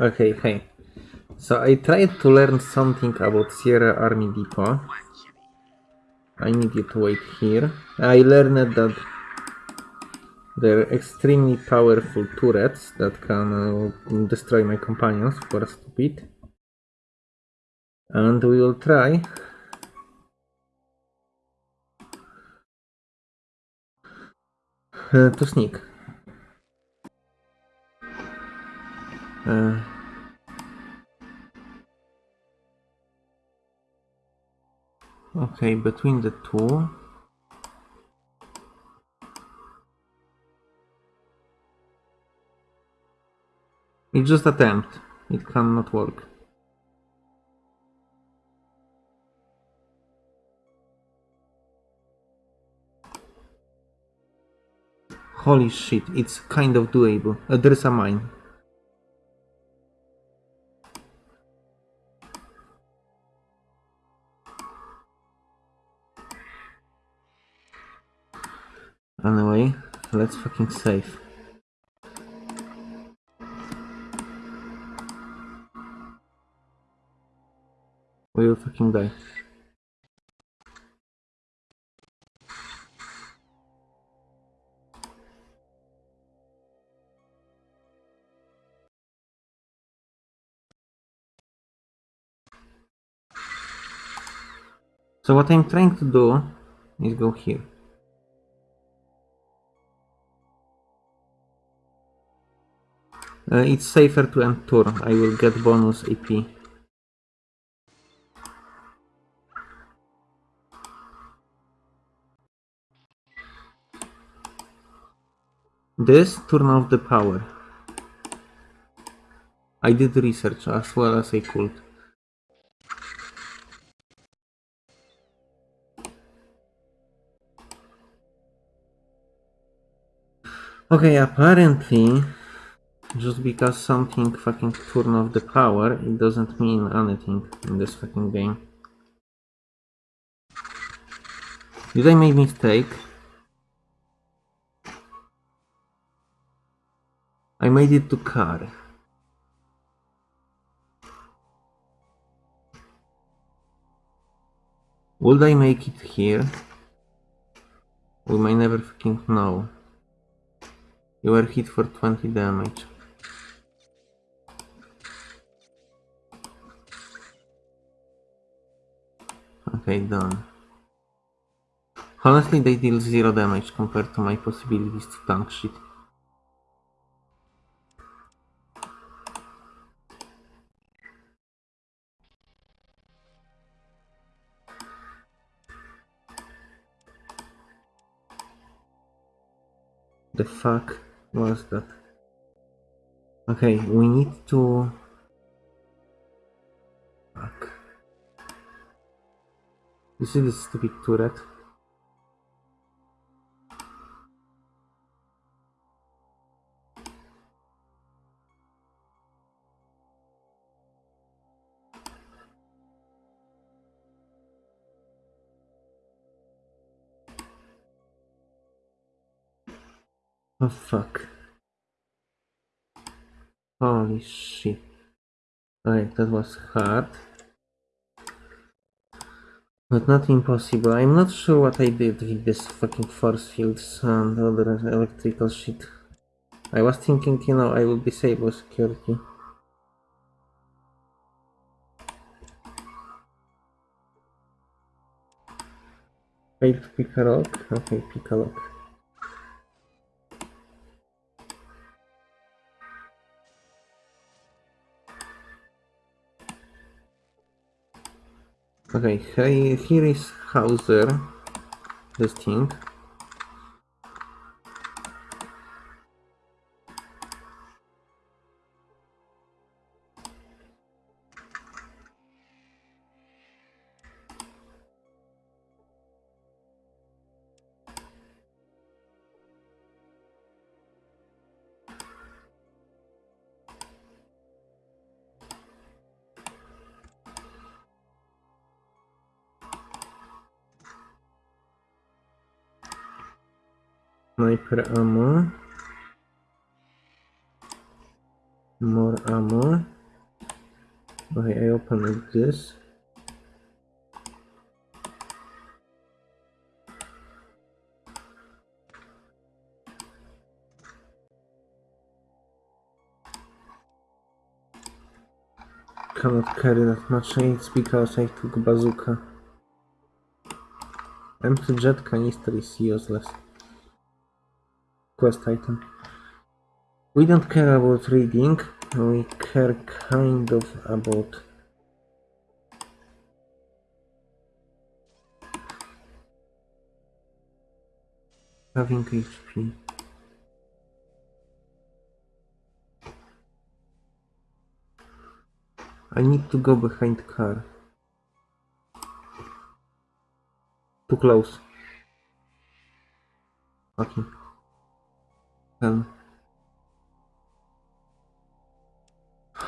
Okay, hey. So I tried to learn something about Sierra Army Depot. I need you to wait here. I learned that they're extremely powerful turrets that can uh, destroy my companions for a stupid. And we will try uh, to sneak. Uh, okay, between the two. It's just attempt. It cannot work. Holy shit, it's kind of doable. Uh, there's a mine. Anyway, let's fucking save. We will fucking die. So what I'm trying to do is go here. Uh, it's safer to end turn. I will get bonus AP. This turn off the power. I did research as well as I could. Okay, apparently, just because something fucking turn off the power, it doesn't mean anything in this fucking game. Did I make mistake? I made it to car. Would I make it here? We may never fucking know. You were hit for 20 damage. Okay, done. Honestly, they deal zero damage compared to my possibilities to tank shit. The fuck was that? Okay, we need to... This see the stupid turret. Oh fuck. Holy shit. Alright, that was hard. But not impossible. I'm not sure what I did with this fucking force fields and other electrical shit. I was thinking, you know, I will disable security. Failed to pick a lock? Okay, pick a lock. Okay, here, is Hauser, this thing. Sniper ammo. More ammo. Okay, I open like this. Cannot carry that much aids because I took bazooka. Empty jet canister is useless. Quest item. We don't care about reading, we care kind of about having HP. I need to go behind car. Too close. Fucking. Hell.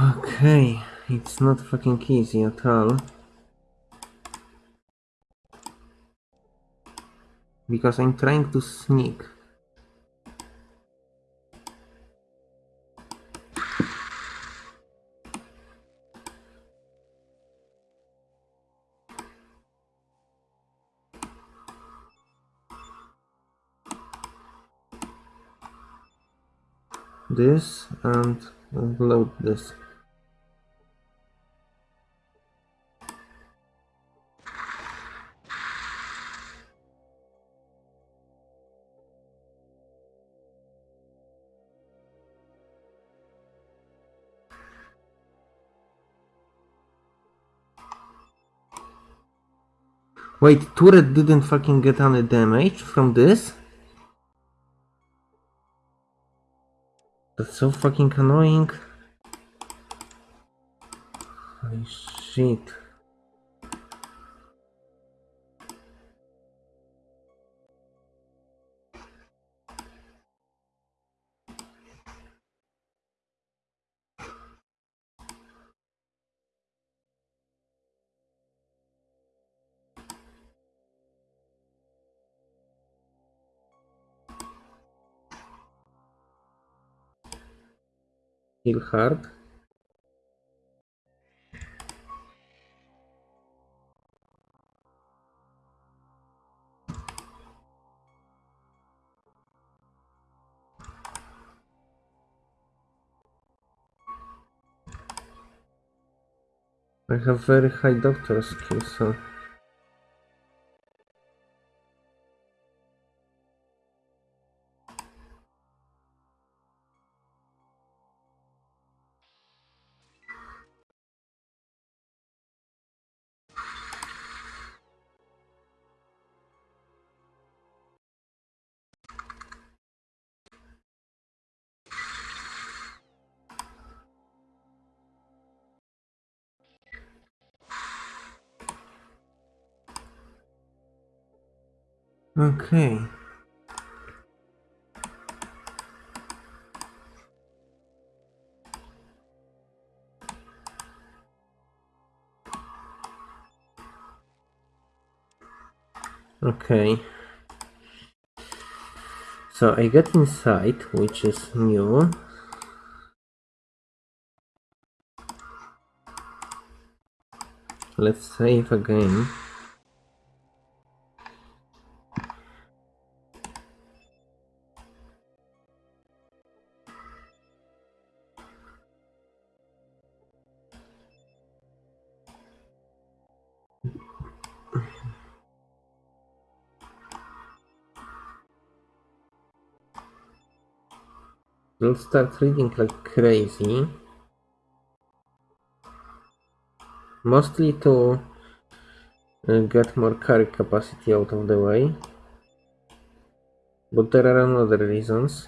Okay, it's not fucking easy at all. Because I'm trying to sneak. This and load this. Wait, turret didn't fucking get any damage from this? That's so fucking annoying. Holy shit. Hard. I have very high doctor skill, so okay. Okay. So I get inside, which is new. Let's save again. We'll start reading like crazy. Mostly to uh, get more carry capacity out of the way. But there are other reasons.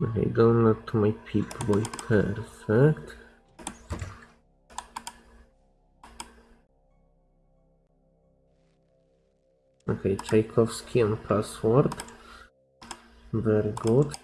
Okay, download to my Pip-Boy, perfect. Okay, Tchaikovsky and password. Very good.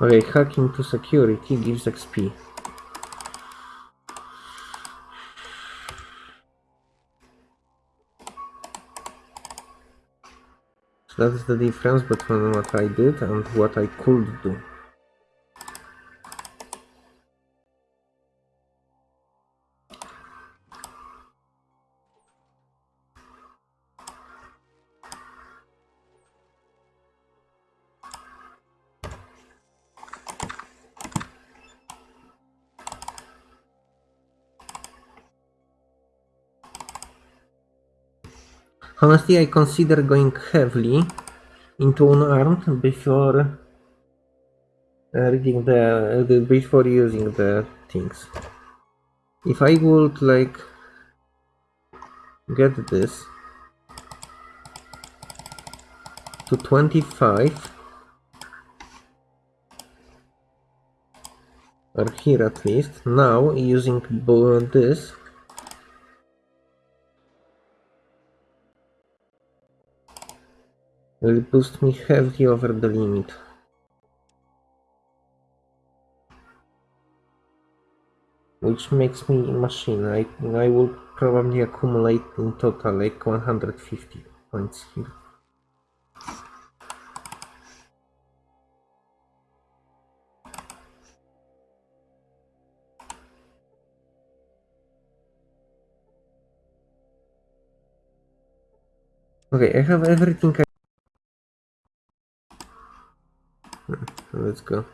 Okay, hacking to security gives XP. So that's the difference between what I did and what I could do. Honestly, I consider going heavily into unarmed before uh, reading the, the before using the things. If I would like get this to 25 or here at least now using this will boost me heavily over the limit. Which makes me machine. I, I will probably accumulate in total like 150 points here. Okay, I have everything I... Let's go.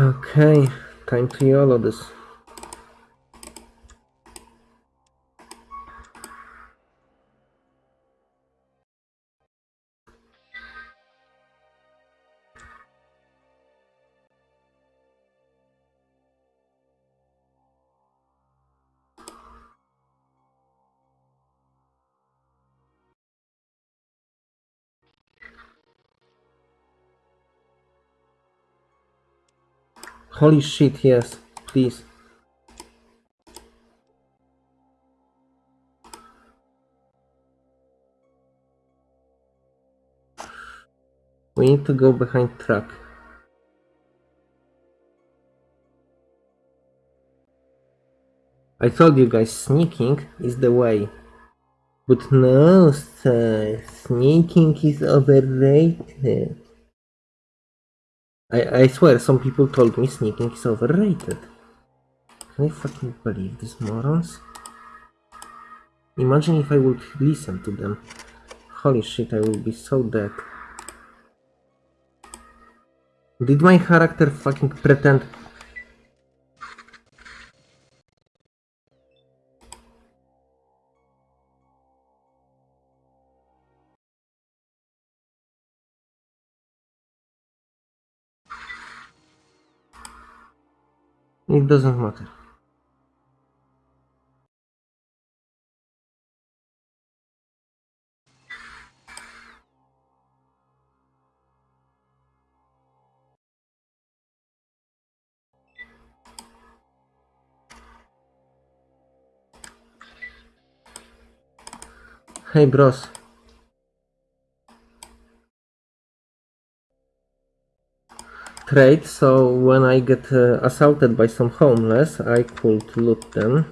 Okay, time to YOLO this. Holy shit, yes, please. We need to go behind truck. I told you guys, sneaking is the way. But no, sir, sneaking is overrated. I, I swear, some people told me sneaking is overrated. Can I fucking believe these morons? Imagine if I would listen to them. Holy shit, I would be so dead. Did my character fucking pretend... It doesn't matter. Hey bros. trade, so when I get uh, assaulted by some homeless, I could loot them.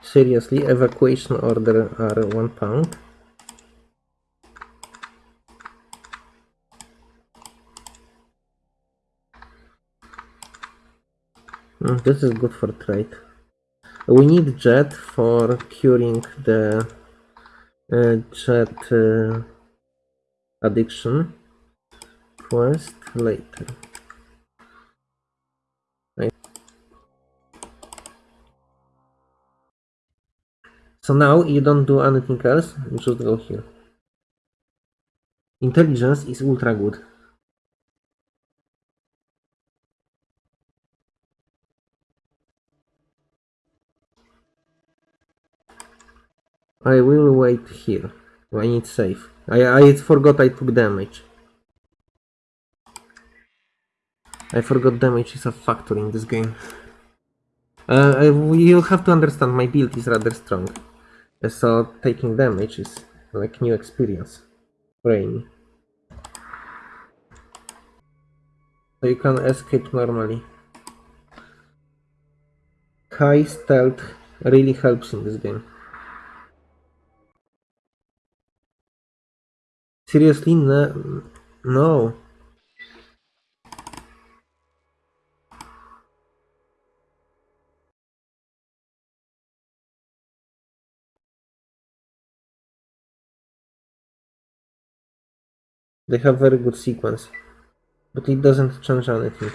Seriously, evacuation order are one pound. Mm, this is good for trade. We need jet for curing the uh, jet uh, addiction. Quest later. So now you don't do anything else, you just go here. Intelligence is ultra good. I will wait here. I need save. I, I forgot I took damage. I forgot damage is a factor in this game. Uh, I- you have to understand my build is rather strong. Uh, So taking damage is like new experience. Brain. So you can escape normally. High stealth really helps in this game. Seriously? No. no. They have very good sequence. But it doesn't change anything.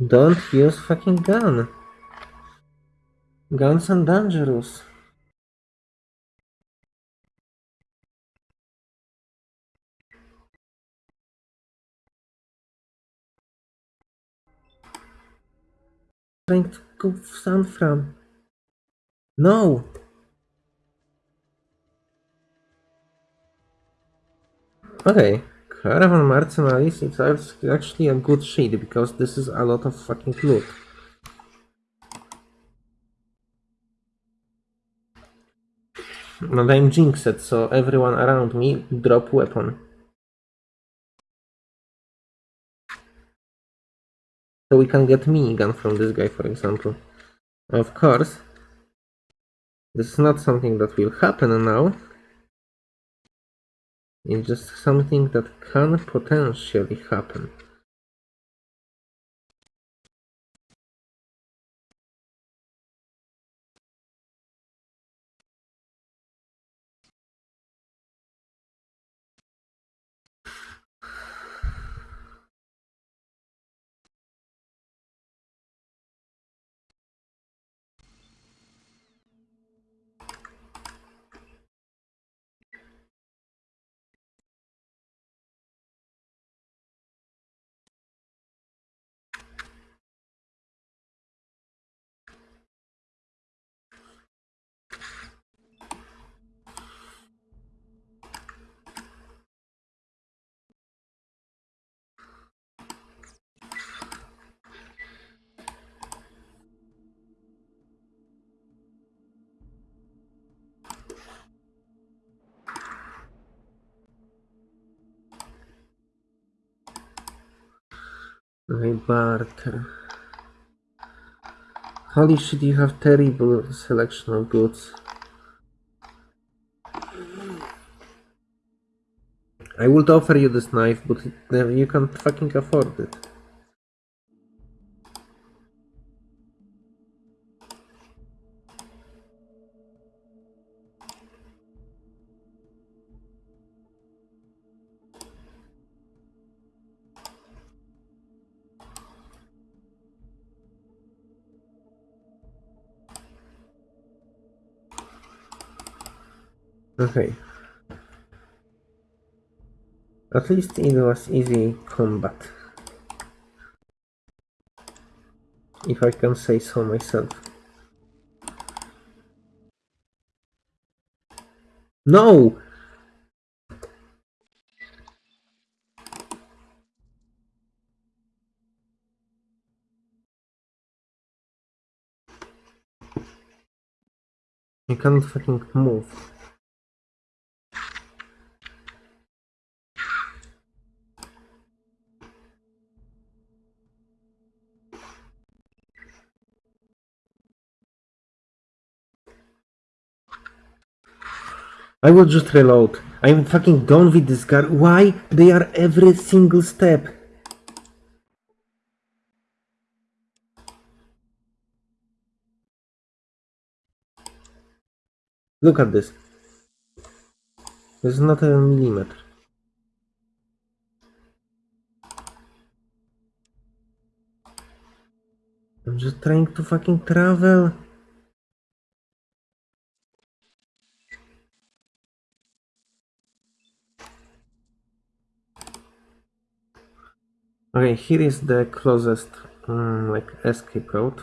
Don't use fucking gun. Guns are dangerous. Trying to go sound from. No! Okay. Caravan Mercenaries is actually a good shade because this is a lot of fucking loot. And I'm jinxed, so everyone around me drop weapon. So we can get minigun from this guy, for example. Of course, this is not something that will happen now. It's just something that can potentially happen. Okay, barter. Holy shit, you have terrible selection of goods. I would offer you this knife, but you can't fucking afford it. Okay. At least it was easy combat. If I can say so myself. No! You can't fucking move. I will just reload. I'm fucking done with this guard. Why they are every single step? Look at this. There's not a millimeter. I'm just trying to fucking travel. Okay, here is the closest um, like escape route.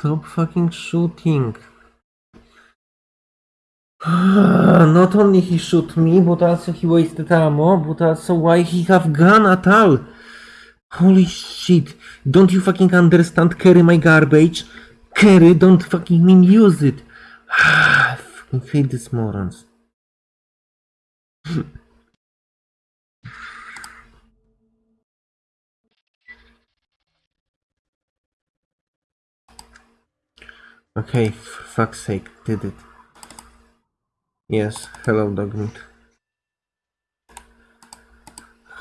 Stop fucking shooting. Ah, not only he shoot me, but also he wasted ammo, but also why he have gun at all? Holy shit. Don't you fucking understand carry my garbage? Carry, don't fucking mean use it. I fucking hate these morons. Okay, fuck's sake, did it. Yes, hello dogmeat.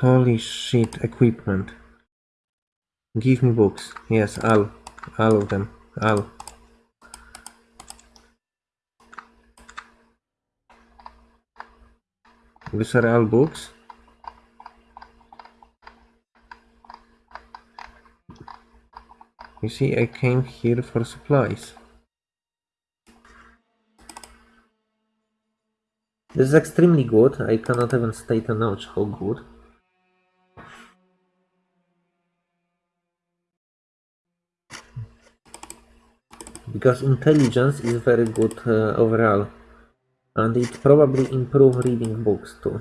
Holy shit, equipment. Give me books. Yes, all. All of them. All. These are all books. You see, I came here for supplies. This is extremely good. I cannot even state a notch how good. Because intelligence is very good uh, overall. And it probably improve reading books too.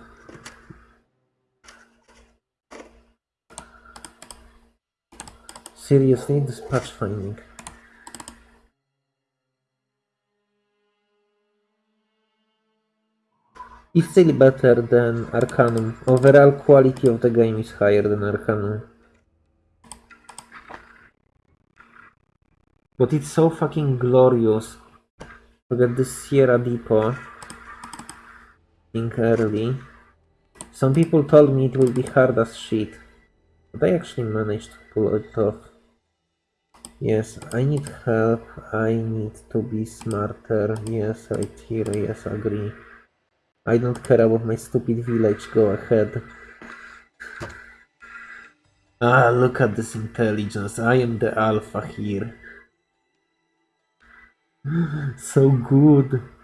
Seriously, dispatch finding. It's still better than Arcanum. Overall quality of the game is higher than Arcanum. But it's so fucking glorious to get this Sierra Depot thing early. Some people told me it will be hard as shit. But I actually managed to pull it off. Yes, I need help. I need to be smarter. Yes, right here. Yes, agree. I don't care about my stupid village, go ahead. Ah, look at this intelligence. I am the alpha here. so good.